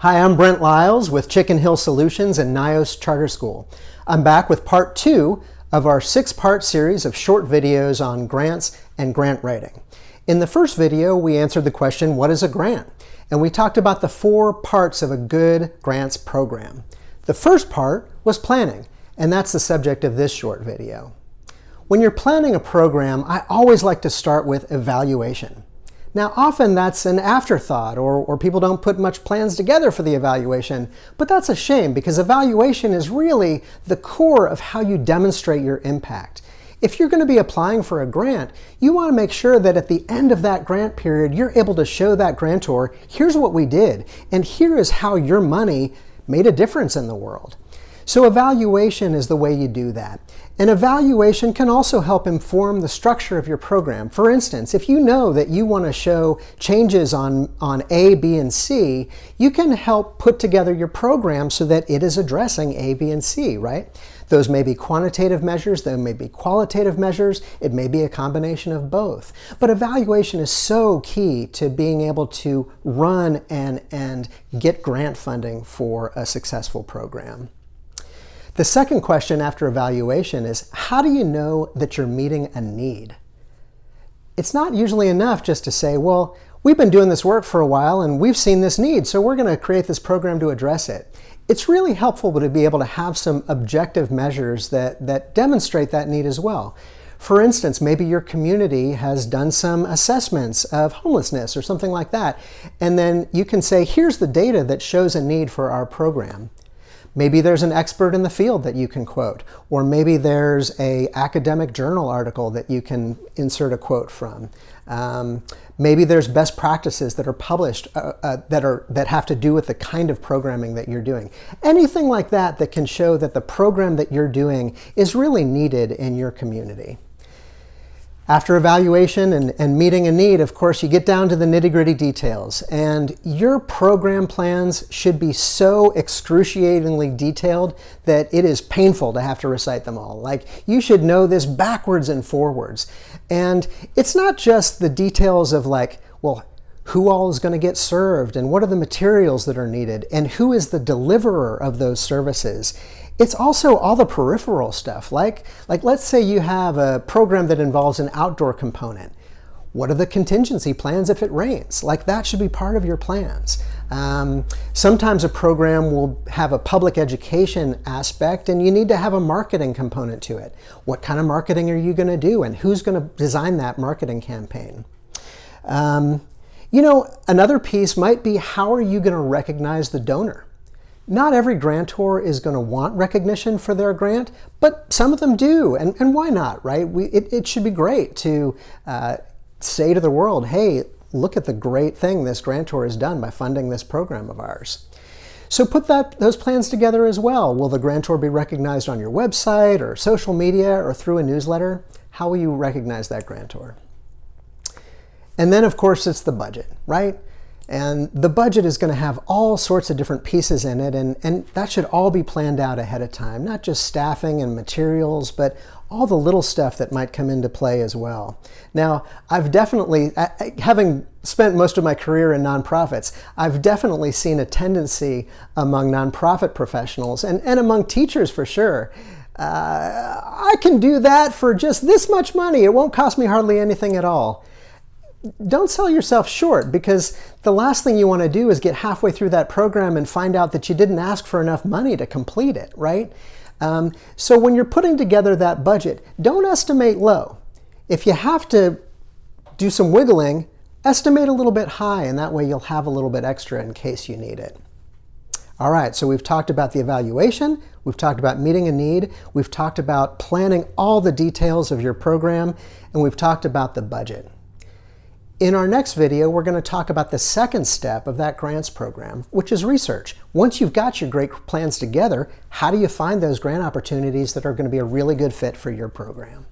Hi, I'm Brent Lyles with Chicken Hill Solutions and NIOS Charter School. I'm back with part two of our six-part series of short videos on grants and grant writing. In the first video, we answered the question, what is a grant? And we talked about the four parts of a good grants program. The first part was planning, and that's the subject of this short video. When you're planning a program, I always like to start with evaluation. Now, often that's an afterthought or, or people don't put much plans together for the evaluation, but that's a shame because evaluation is really the core of how you demonstrate your impact. If you're going to be applying for a grant, you want to make sure that at the end of that grant period, you're able to show that grantor, here's what we did, and here is how your money made a difference in the world. So evaluation is the way you do that. An evaluation can also help inform the structure of your program. For instance, if you know that you want to show changes on, on A, B, and C, you can help put together your program so that it is addressing A, B, and C, right? Those may be quantitative measures, they may be qualitative measures, it may be a combination of both. But evaluation is so key to being able to run and, and get grant funding for a successful program. The second question after evaluation is, how do you know that you're meeting a need? It's not usually enough just to say, well, we've been doing this work for a while and we've seen this need, so we're going to create this program to address it. It's really helpful to be able to have some objective measures that, that demonstrate that need as well. For instance, maybe your community has done some assessments of homelessness or something like that, and then you can say, here's the data that shows a need for our program. Maybe there's an expert in the field that you can quote, or maybe there's a academic journal article that you can insert a quote from. Um, maybe there's best practices that are published uh, uh, that are that have to do with the kind of programming that you're doing. Anything like that that can show that the program that you're doing is really needed in your community. After evaluation and, and, meeting a need, of course, you get down to the nitty gritty details. And your program plans should be so excruciatingly detailed that it is painful to have to recite them all. Like, you should know this backwards and forwards. And it's not just the details of like, well, who all is going to get served and what are the materials that are needed and who is the deliverer of those services. It's also all the peripheral stuff, like, like let's say you have a program that involves an outdoor component. What are the contingency plans if it rains? Like that should be part of your plans. Um, sometimes a program will have a public education aspect and you need to have a marketing component to it. What kind of marketing are you going to do and who's going to design that marketing campaign? Um, you know, another piece might be how are you going to recognize the donor? Not every grantor is going to want recognition for their grant, but some of them do, and, and why not, right? We, it, it should be great to uh, say to the world, hey, look at the great thing this grantor has done by funding this program of ours. So put that, those plans together as well. Will the grantor be recognized on your website or social media or through a newsletter? How will you recognize that grantor? And then, of course, it's the budget, right? And the budget is going to have all sorts of different pieces in it, and, and that should all be planned out ahead of time. Not just staffing and materials, but all the little stuff that might come into play as well. Now, I've definitely, having spent most of my career in nonprofits, I've definitely seen a tendency among nonprofit professionals and, and among teachers for sure. Uh, I can do that for just this much money. It won't cost me hardly anything at all don't sell yourself short because the last thing you want to do is get halfway through that program and find out that you didn't ask for enough money to complete it, right? Um, so when you're putting together that budget, don't estimate low. If you have to do some wiggling, estimate a little bit high and that way you'll have a little bit extra in case you need it. All right, so we've talked about the evaluation, we've talked about meeting a need, we've talked about planning all the details of your program, and we've talked about the budget. In our next video, we're going to talk about the second step of that grants program, which is research. Once you've got your great plans together, how do you find those grant opportunities that are going to be a really good fit for your program?